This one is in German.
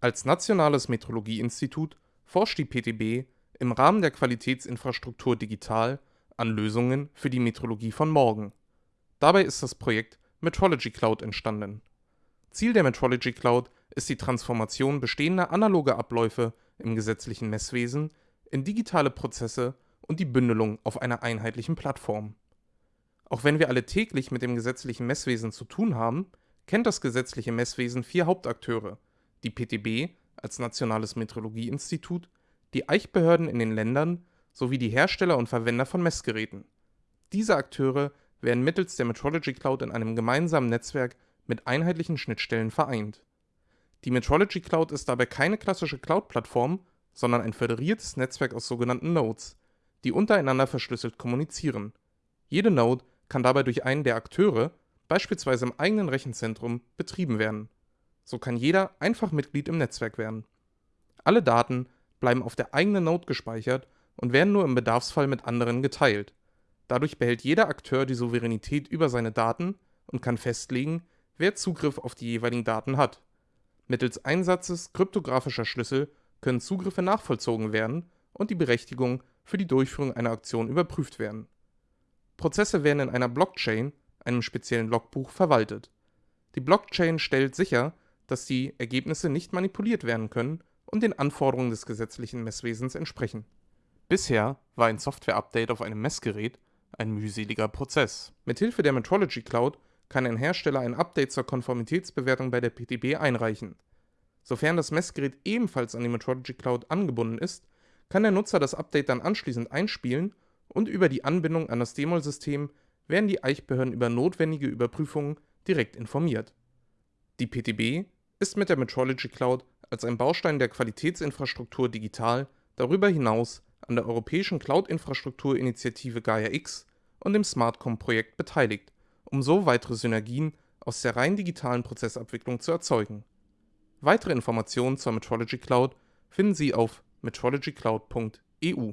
Als nationales Metrologieinstitut forscht die PTB im Rahmen der Qualitätsinfrastruktur Digital an Lösungen für die Metrologie von morgen. Dabei ist das Projekt Metrology Cloud entstanden. Ziel der Metrology Cloud ist die Transformation bestehender analoger Abläufe im gesetzlichen Messwesen in digitale Prozesse und die Bündelung auf einer einheitlichen Plattform. Auch wenn wir alle täglich mit dem gesetzlichen Messwesen zu tun haben, kennt das gesetzliche Messwesen vier Hauptakteure: die PTB als nationales Metrologieinstitut, die Eichbehörden in den Ländern sowie die Hersteller und Verwender von Messgeräten. Diese Akteure werden mittels der Metrology Cloud in einem gemeinsamen Netzwerk mit einheitlichen Schnittstellen vereint. Die Metrology Cloud ist dabei keine klassische Cloud-Plattform, sondern ein föderiertes Netzwerk aus sogenannten Nodes, die untereinander verschlüsselt kommunizieren. Jede Node kann dabei durch einen der Akteure, beispielsweise im eigenen Rechenzentrum, betrieben werden. So kann jeder einfach Mitglied im Netzwerk werden. Alle Daten bleiben auf der eigenen Node gespeichert und werden nur im Bedarfsfall mit anderen geteilt. Dadurch behält jeder Akteur die Souveränität über seine Daten und kann festlegen, wer Zugriff auf die jeweiligen Daten hat. Mittels Einsatzes kryptografischer Schlüssel können Zugriffe nachvollzogen werden und die Berechtigung für die Durchführung einer Aktion überprüft werden. Prozesse werden in einer Blockchain, einem speziellen Logbuch, verwaltet. Die Blockchain stellt sicher, dass die Ergebnisse nicht manipuliert werden können und den Anforderungen des gesetzlichen Messwesens entsprechen. Bisher war ein Software-Update auf einem Messgerät ein mühseliger Prozess. Mithilfe der Metrology Cloud kann ein Hersteller ein Update zur Konformitätsbewertung bei der PTB einreichen. Sofern das Messgerät ebenfalls an die Metrology Cloud angebunden ist, kann der Nutzer das Update dann anschließend einspielen und über die Anbindung an das DEMOL-System werden die Eichbehörden über notwendige Überprüfungen direkt informiert. Die PTB ist mit der Metrology Cloud als ein Baustein der Qualitätsinfrastruktur digital darüber hinaus an der europäischen Cloud-Infrastruktur-Initiative Gaia-X und dem SmartCom-Projekt beteiligt, um so weitere Synergien aus der rein digitalen Prozessabwicklung zu erzeugen. Weitere Informationen zur Metrology Cloud finden Sie auf metrologycloud.eu